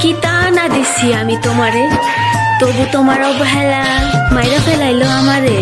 কি তা না দিছি আমি তোমারে? তবু তোমার অবহেলা মাইরা ফেলাইলো আমারে।